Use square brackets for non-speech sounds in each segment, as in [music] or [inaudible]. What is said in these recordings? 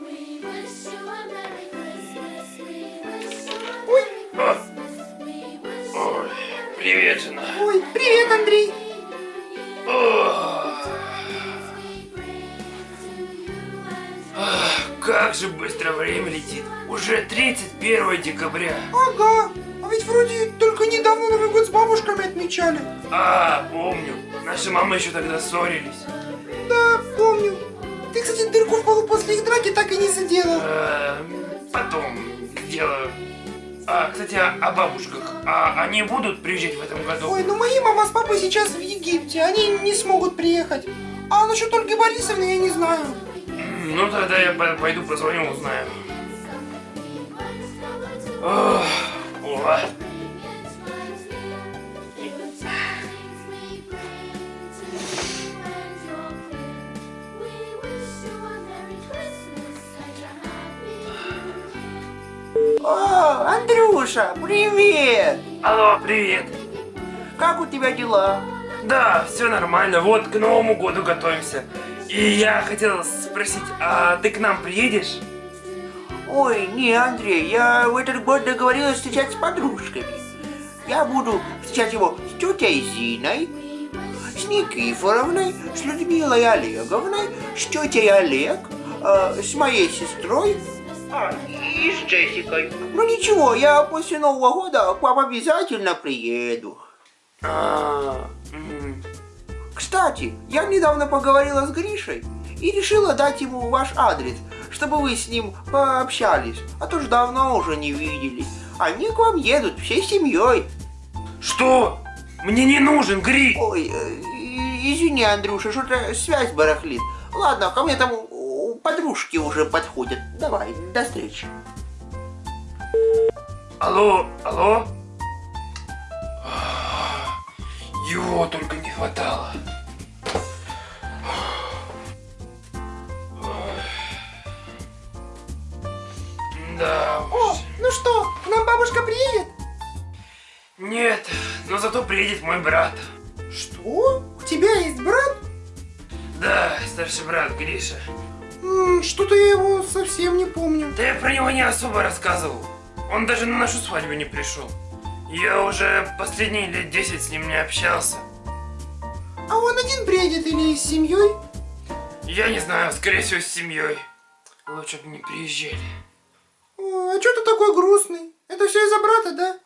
Ой, Ой, привет, жена. ой, привет, Андрей. Ох. Как же быстро время летит. Уже 31 декабря. Ага, а ведь вроде только недавно Новый год с бабушками отмечали. А, помню. Наши мамы еще тогда ссорились. Не заделал. Э, Потом сделаю. А, кстати, о, о бабушках. А они будут приезжать в этом году? Ой, ну мои мама с папой сейчас в Египте, они не смогут приехать. А насчет Ольги Борисовны я не знаю. Ну тогда я по- пойду позвоню, узнаю. Ох, о. Андрюша, привет! Алло, привет. Как у тебя дела? Да, все нормально. Вот к Новому году готовимся. И я хотел спросить, а ты к нам приедешь? Ой, не, Андрей, я в этот год договорилась встречать с подружками. Я буду встречать его с тетей Зиной, с Никифоровной, с Людмилой Олеговной, с тетей Олег, э, с моей сестрой а, и с Джессикой. Ну ничего, я после Нового года к вам обязательно приеду. А, Кстати, я недавно поговорила с Гришей и решила дать ему ваш адрес, чтобы вы с ним пообщались, а то ж давно уже не виделись. Они к вам едут всей семьей. Что? Мне не нужен гриль. Ой, э, извини, Андрюша, что-то связь барахлит. Ладно, ко мне там подружки уже подходят. Давай, до встречи. Алло, алло? Его только не хватало. Да О, ну что, к нам бабушка приедет? Нет, но зато приедет мой брат. Что? У тебя есть брат? Да, старший брат Гриша. Что-то я его совсем не помню. Да я про него не особо рассказывал. Он даже на нашу свадьбу не пришел. Я уже последние лет 10 с ним не общался. А он один приедет или с семьей? Я не знаю, скорее всего, с семьей. Лучше бы не приезжали. Ой, а что ты такой грустный? Это все из-за брата, да? Да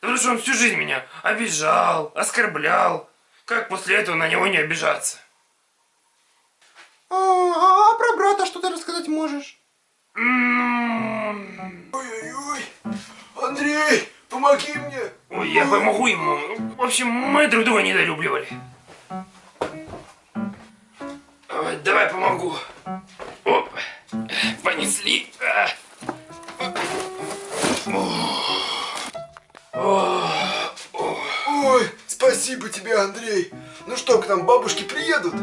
Потому что он всю жизнь меня обижал, оскорблял. Как после этого на него не обижаться? А, а- брата что ты рассказать можешь? Ой-ой-ой! Андрей, помоги мне! Ой, я помогу ему. В общем, мы друг друга недолюбливали. Давай помогу. Оп. Понесли. Ой, спасибо тебе, Андрей! Ну что, к нам бабушки приедут?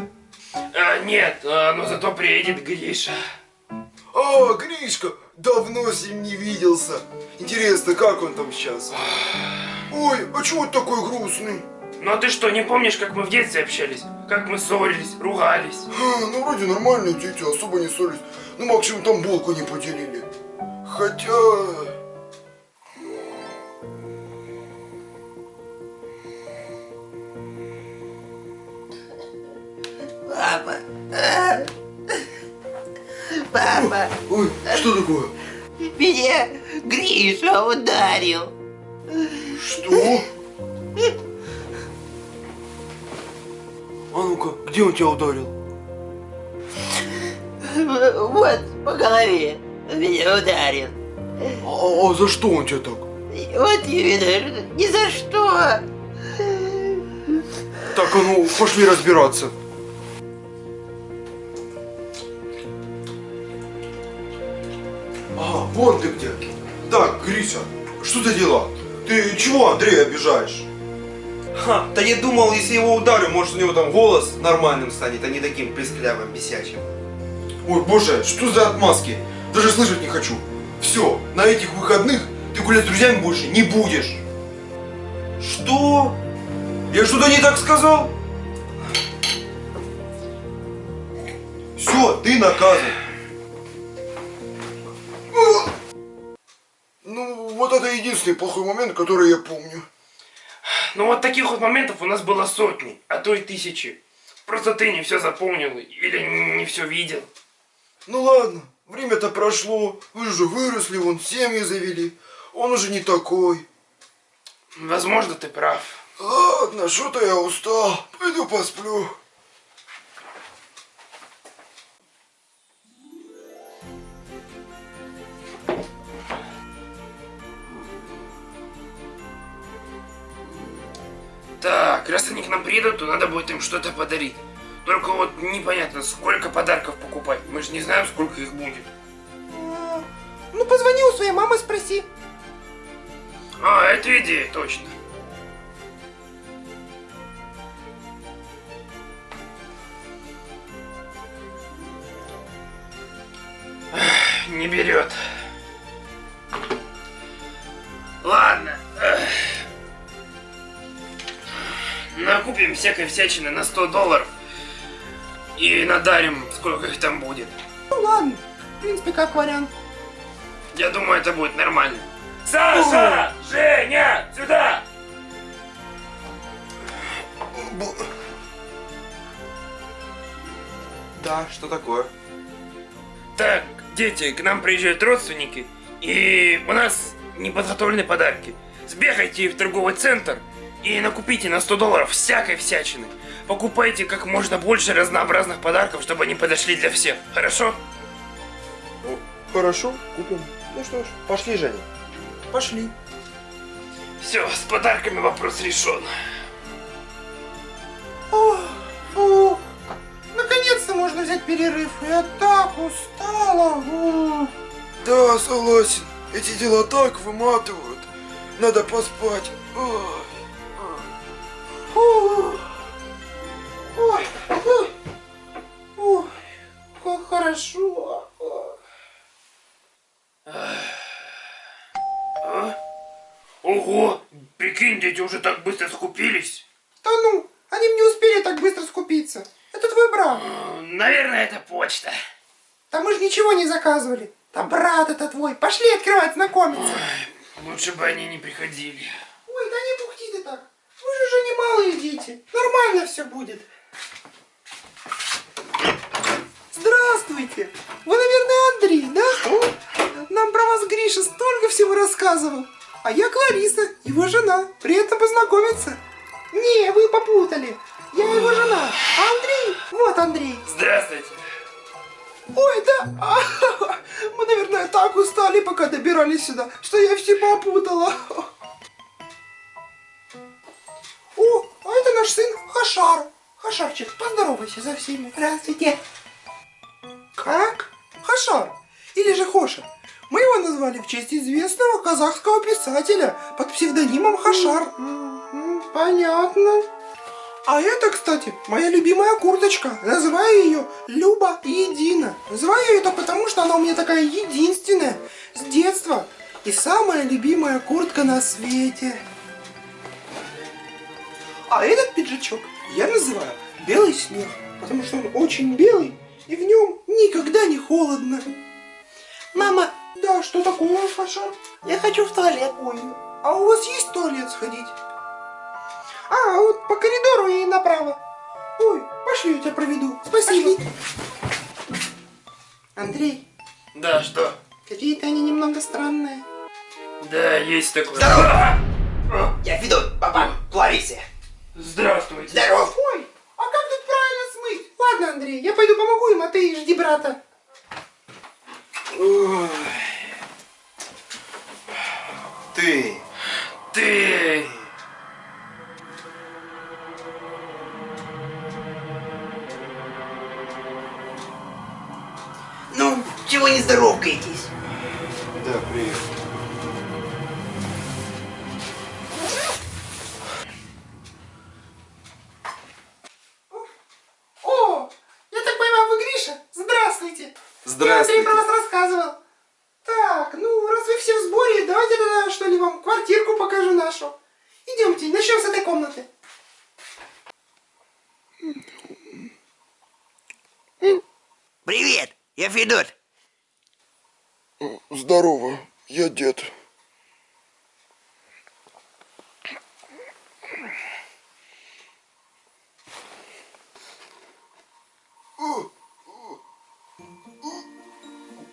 А, нет, а, но зато приедет Гриша. А, Гришка, давно с ним не виделся. Интересно, как он там сейчас? Ой, а чего ты такой грустный? Ну а ты что, не помнишь, как мы в детстве общались? Как мы ссорились, ругались? А, ну, вроде нормальные дети, особо не ссорились. Ну, максимум там булку не поделили. Хотя... что такое? меня Гриша ударил. Что? А ну-ка, где он тебя ударил? Вот, по голове меня ударил. А, а за что он тебя так? Вот именно, ни за что. Так, а ну, пошли разбираться. Вон ты где. Так, Гриша, что за дела? Ты чего Андрея обижаешь? Ха, да я думал, если его ударю, может у него там голос нормальным станет, а не таким писклявым, бесячим. Ой, боже, что за отмазки? Даже слышать не хочу. Все, на этих выходных ты гулять с друзьями больше не будешь. Что? Я что-то не так сказал? Все, ты наказан. Вот это единственный плохой момент, который я помню. Ну вот таких вот моментов у нас было сотни, а то и тысячи. Просто ты не все запомнил или не все видел. Ну ладно, время-то прошло. Вы же выросли, вон семьи завели. Он уже не такой. Возможно, ты прав. Ладно, что-то я устал. Пойду посплю. Раз они к нам приедут, то надо будет им что-то подарить. Только вот непонятно, сколько подарков покупать. Мы же не знаем, сколько их будет. Ну, позвони у своей мамы, спроси. А, это идея, точно. Не берет. Накупим всякой всячины на 100 долларов. И надарим, сколько их там будет. Ну ладно, в принципе, как вариант. Я думаю, это будет нормально. Саша! Женя! Сюда! Б- Да, что такое? Так, дети, к нам приезжают родственники, и у нас не подготовлены подарки. Сбегайте в торговый центр и накупите на 100 долларов всякой всячины. Покупайте как можно больше разнообразных подарков, чтобы они подошли для всех. Хорошо? Ну, хорошо, купим. Ну что ж, пошли, Женя. Пошли. Все, с подарками вопрос решен. Ох, фу. Наконец-то можно взять перерыв. Я так устала. Ух. Да, согласен. Эти дела так выматывают. Надо поспать. Ой. Ой, ой. Ой, как хорошо. А? Ого! Прикинь, дети уже так быстро скупились. Да ну, они не успели так быстро скупиться. Это твой брат. Э, Наверное, это почта. Да мы же ничего не заказывали. Да брат это твой. Пошли открывать, знакомиться. Лучше бы они не приходили. Ой, да не бухти ты так. Вы малые дети. Нормально все будет. Здравствуйте. Вы, наверное, Андрей, да? Нам про вас Гриша столько всего рассказывал. А я Клариса, его жена. Приятно познакомиться. Не, вы попутали. Я его жена. А Андрей? Вот Андрей. Здравствуйте. Ой, да. А, [laughs] Мы, наверное, так устали, пока добирались сюда, что я все попутала. Хашар. Хашарчик, поздоровайся со всеми. Здравствуйте. Как? Хашар. Или же Хоша. Мы его назвали в честь известного казахского писателя под псевдонимом Хашар. М, Понятно. А это, кстати, моя любимая курточка. Называю ее Люба Едина. Называю ее это потому, что она у меня такая единственная с детства. И самая любимая куртка на свете. А этот пиджачок я называю Белый снег, потому что он очень белый, и в нем никогда не холодно. Мама, да, что такое, Фаша? Я хочу в туалет. Ой, а у вас есть туалет сходить? А, вот по коридору и направо. Ой, пошли, я тебя проведу. Спасибо. Андрей, Да, что? какие-то они немного странные. Да, есть такое. Здорово! А! Я Федот, папа Кларисе. Здравствуйте. Здоров. Ой, а как тут правильно смыть? Ладно, Андрей, я пойду помогу им, а ты жди брата. Ты. Ты... Ну, чего не здоровкаетесь? Да, привет. идут? Здорово, я дед.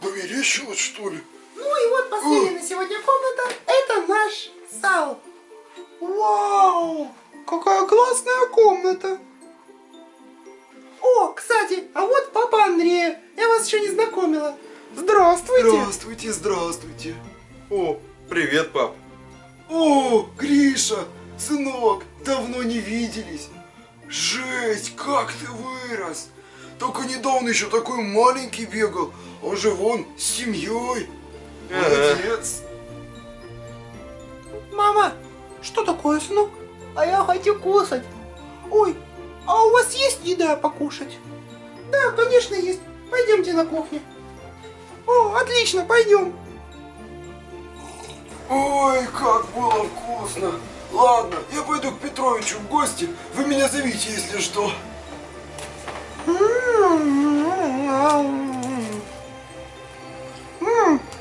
Померещилось, что ли? Ну и вот последняя на сегодня комната. Это наш зал. Вау! Какая классная комната! О, кстати, а вот папа Андрея. Вас еще не знакомила. Здравствуйте. Здравствуйте, здравствуйте. О, привет, пап. О, Гриша, сынок, давно не виделись. Жесть, как ты вырос. Только недавно еще такой маленький бегал, а уже вон с семьей. Молодец. Мама, что такое, сынок? А я хочу кушать. Ой, а у вас есть еда покушать? Да, конечно, есть. Пойдемте на кухню. О, отлично, пойдем. Ой, как было вкусно. Ладно, я пойду к Петровичу в гости. Вы меня зовите, если что.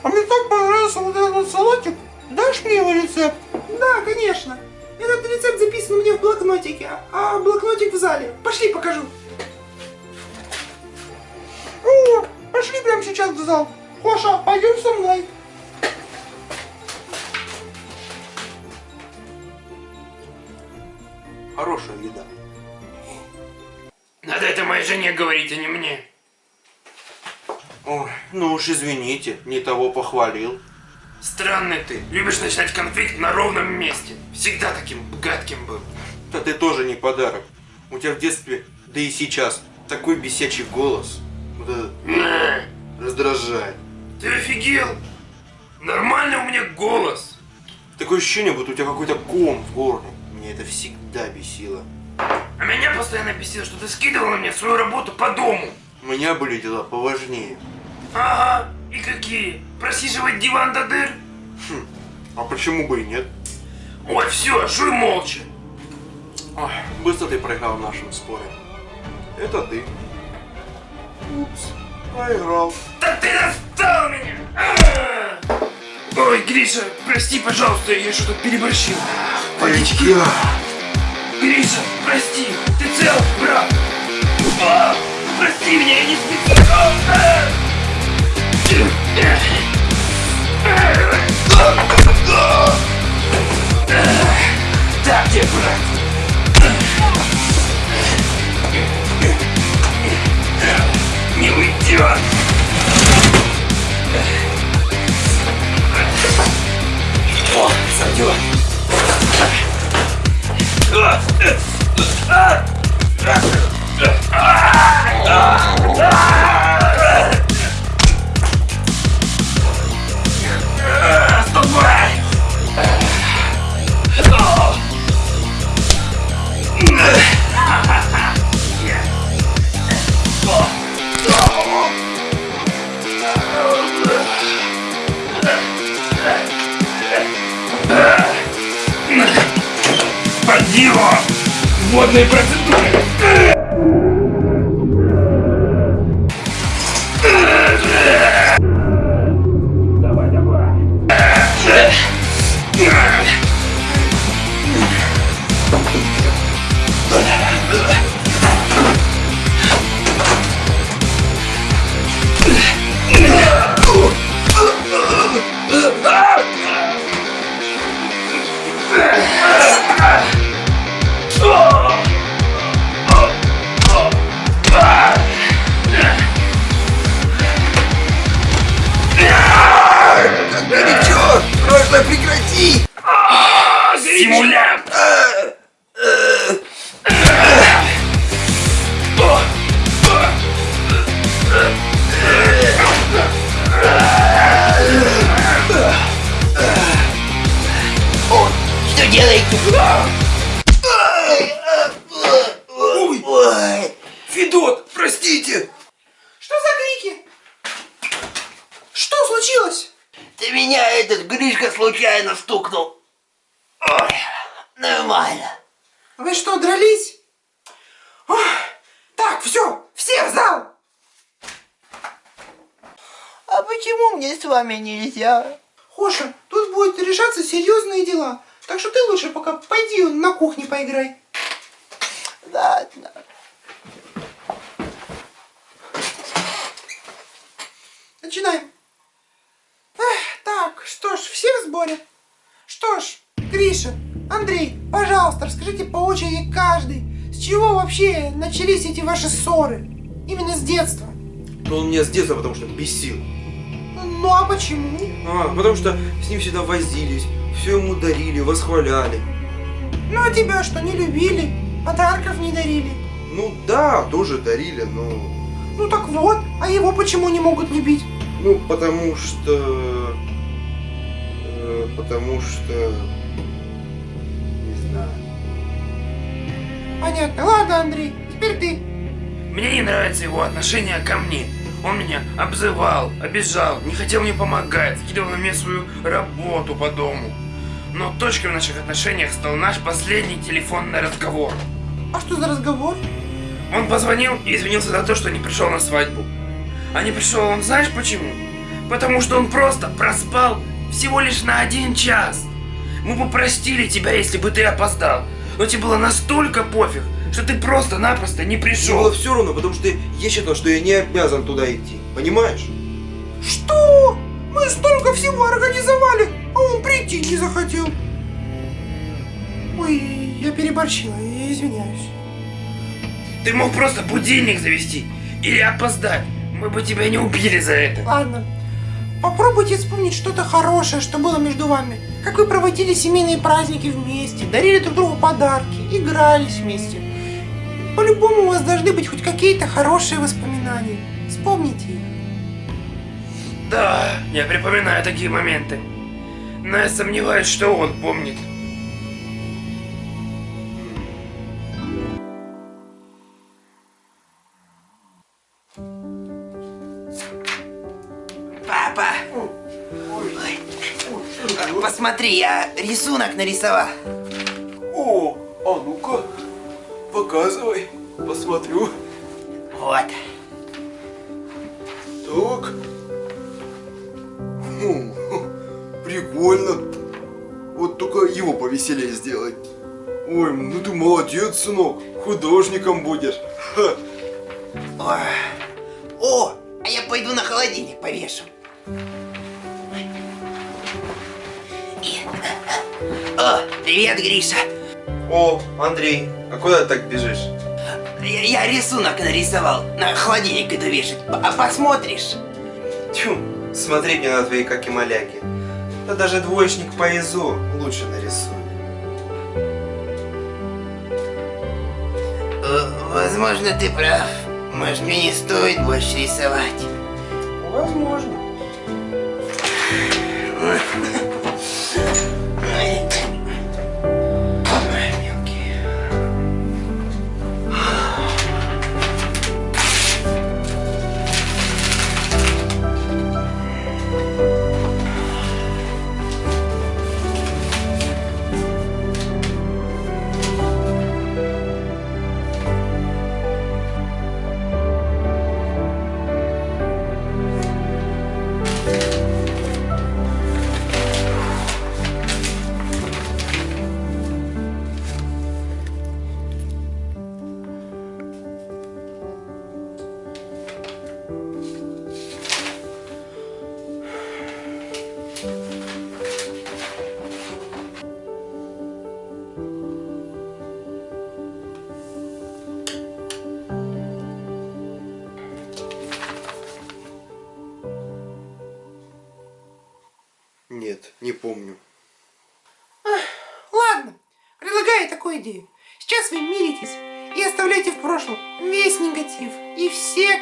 А мне так понравился вот этот салатик. Дашь мне его рецепт? Да, конечно. Этот рецепт записан у меня в блокнотике, а блокнотик в зале. Пошли, покажу. Пошли прямо сейчас в зал. Хоша, пойдем со мной. Хорошая еда. Надо это моей жене говорить, а не мне. Ой, ну уж извините, не того похвалил. Странный ты. Любишь начинать конфликт на ровном месте. Всегда таким гадким был. Да ты тоже не подарок. У тебя в детстве, да и сейчас, такой бесячий голос. Вот это раздражает. Ты офигел? Нормальный у меня голос. Такое ощущение, будто у тебя какой-то ком в горле. Меня это всегда бесило. А меня постоянно бесило, что ты скидывал на меня свою работу по дому. У меня были дела поважнее. Ага, и какие? Просиживать диван до дыр? А почему бы и нет? Ой, все, жуй молча. Ой, быстро ты проиграл в нашем споре. Это ты. Упс, проиграл. Да ты достал меня! А! Ой, Гриша, прости, пожалуйста, я что-то переборщил. Водички. Гриша, прости, ты цел, брат? А, прости меня, я не специально. А! Так тебе, брат. Не уйдет. О, сойдет. Ступай! водные процедуры. делаете? Ой, ой. Федот, простите! Что за крики? Что случилось? Да меня этот Гришка случайно стукнул. Ой, нормально. Вы что, дрались? Ох, так, все, все в зал. А почему мне с вами нельзя? Хоша, тут будут решаться серьезные дела. Так что ты лучше пока пойди на кухне поиграй. Ладно. Начинаем. горе. Что ж, Гриша, Андрей, пожалуйста, расскажите по очереди каждый, с чего вообще начались эти ваши ссоры? Именно с детства. Но он меня с детства потому что бесил. Ну а почему? А, потому что с ним всегда возились, все ему дарили, восхваляли. Ну а тебя что, не любили? Подарков не дарили? Ну да, тоже дарили, но... Ну так вот, а его почему не могут любить? Ну, потому что... э, потому что... Не знаю. Понятно. Ладно, Андрей, теперь ты. Мне не нравится его отношение ко мне. Он меня обзывал, обижал, не хотел мне помогать, скидывал на меня свою работу по дому. Но точкой в наших отношениях стал наш последний телефонный разговор. А что за разговор? Он позвонил и извинился за то, что не пришел на свадьбу. А не пришел он знаешь почему? Потому что он просто проспал всего лишь на один час. Мы бы простили тебя, если бы ты опоздал. Но тебе было настолько пофиг, что ты просто-напросто не Мне пришел. было все равно, потому что я считал, что я не обязан туда идти. Понимаешь? Что? Мы столько всего организовали, а он прийти не захотел. Ой, я переборщила, я извиняюсь. Ты мог просто будильник завести или опоздать. Мы бы тебя не убили за это. Ладно. Попробуйте вспомнить что-то хорошее, что было между вами. Как вы проводили семейные праздники вместе, дарили друг другу подарки, игрались вместе. По-любому у вас должны быть хоть какие-то хорошие воспоминания. Вспомните их. Да, я припоминаю такие моменты. Но я сомневаюсь, что он помнит. Папа! Ой. Посмотри, я рисунок нарисовал. О, а ну-ка, показывай, посмотрю. Вот. Так. Хм, прикольно. Вот только его повеселее сделать. Ой, ну ты молодец, сынок. Художником будешь. Ха. Ой. О, а я пойду на холодильник повешу. И- О, привет, Гриша. О, Андрей, а куда ты так бежишь? Я, я рисунок нарисовал. На холодильник иду вешать. А посмотришь? Тьфу, смотреть мне на твои каки-маляки. Да даже двоечник по ИЗО лучше нарисует. Э, Возможно, ты прав. Может, мне не стоит больше рисовать. Возможно.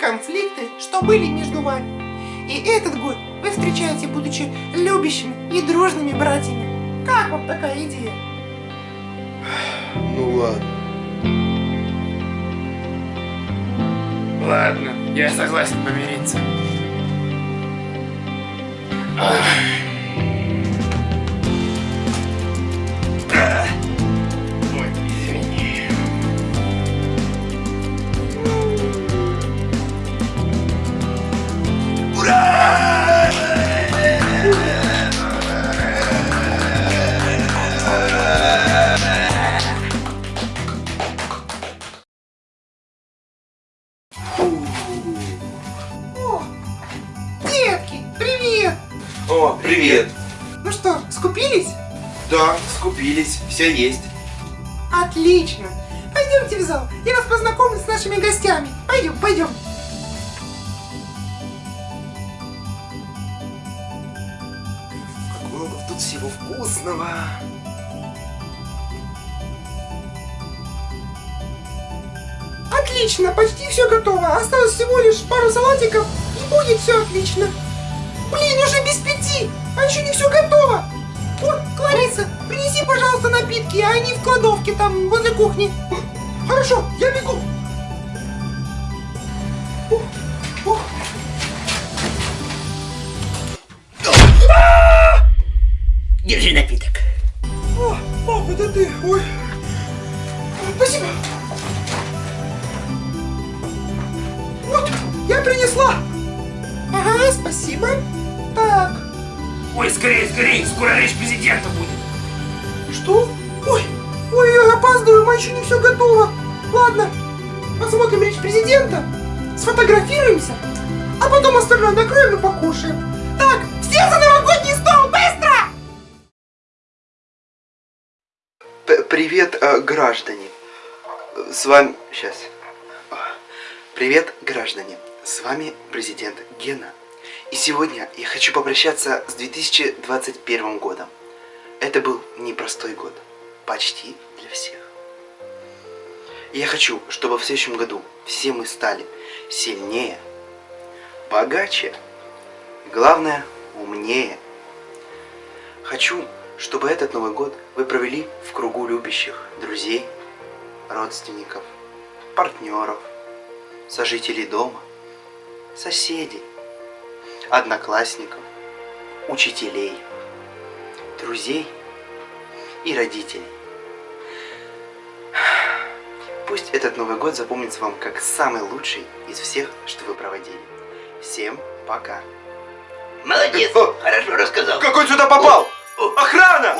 Конфликты, что были между вами. И этот год вы встречаете, будучи любящими и дружными братьями. Как вам такая идея? Ну ладно. Ладно, я согласен помириться. Все есть. Отлично. Пойдемте в зал. Я вас познакомлю с нашими гостями. Пойдем, пойдем. Как много тут всего вкусного. Отлично, почти все готово. Осталось всего лишь пару салатиков и будет все отлично. Блин, уже без пяти, а еще не все готово. О, Клариса, принеси, пожалуйста, напитки, а они в кладовке там, возле кухни. Хорошо, я бегу. Держи напиток. О, пап, это ты. Ой. Спасибо. Вот, я принесла. Ага, спасибо. Так, Ой, скорее, скорее, скоро речь президента будет. Что? Ой, ой, я опаздываю, мы еще не все готово. Ладно, посмотрим речь президента, сфотографируемся, а потом остальное накроем и покушаем. Так, все за новогодний стол, быстро! П- Привет, э, граждане. С вами... Сейчас. Привет, граждане. С вами президент Гена. И сегодня я хочу попрощаться с 2021 годом. Это был непростой год. Почти для всех. Я хочу, чтобы в следующем году все мы стали сильнее, богаче, главное, умнее. Хочу, чтобы этот Новый год вы провели в кругу любящих друзей, родственников, партнеров, сожителей дома, соседей, одноклассников, учителей, друзей и родителей. Пусть этот Новый год запомнится вам как самый лучший из всех, что вы проводили. Всем пока. Молодец, хорошо рассказал. Как он сюда попал? Охрана!